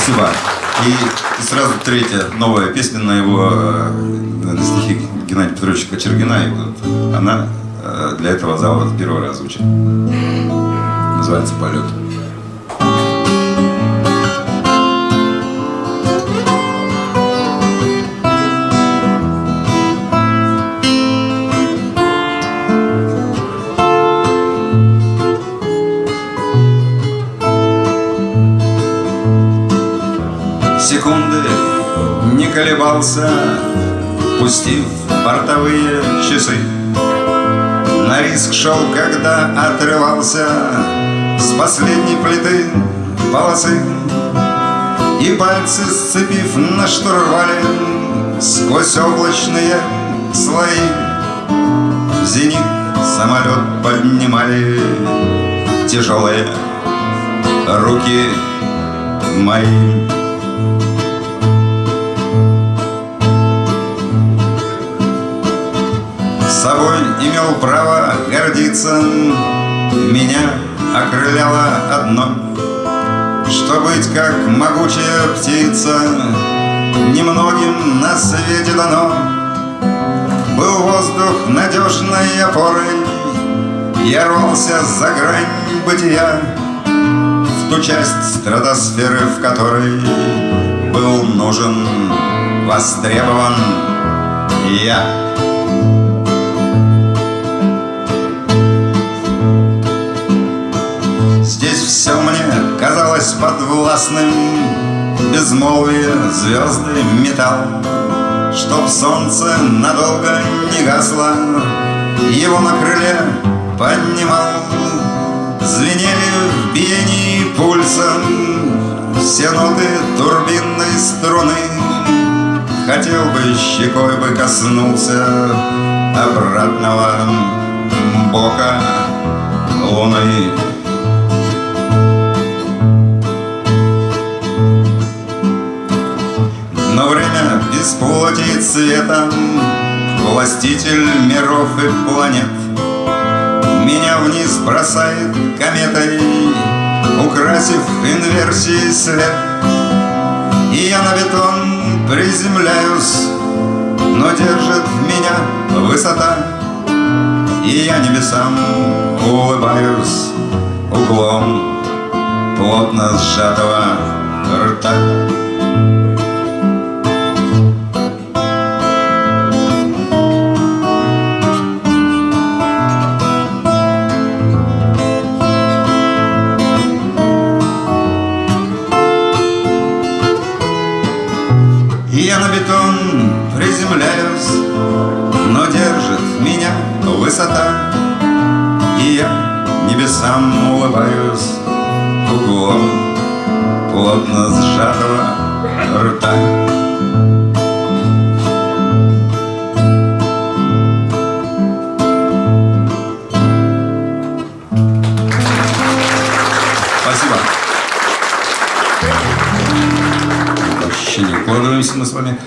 Спасибо. И, сразу третья новая песня на его э, на стихи Геннадия Петровича Кочергина. И вот она э, для этого зала в первый раз звучит. Называется «Полет». Колебался, Пустив бортовые часы. На риск шел, когда отрывался С последней плиты полосы. И пальцы, сцепив на штурвале Сквозь облачные слои В зенит самолет поднимали Тяжелые руки мои. Собой имел право гордиться. Меня окрыляло одно. Что быть как могучая птица Немногим на свете дано. Был воздух надежной опорой Я рвался за грань бытия. В ту часть стратосферы, в которой Был нужен, востребован я казалось подвластным. Безмолвие звезды металл. Чтоб солнце надолго не гасло Его на крыле поднимал. Звенели в биении пульсом Все ноты турбинной струны. Хотел бы, щекой бы коснулся Обратного бока луны из плоти и цвета Властитель миров и планет. Меня вниз бросает кометой Украсив инверсией след И я на бетон приземляюсь Но держит меня высота. И я небесам улыбаюсь Углом плотно сжатого рта я на бетон приземляюсь Но держит меня высота. И я небесам улыбаюсь Углом плотно сжатого рта. Спасибо не укладываемся мы с вами.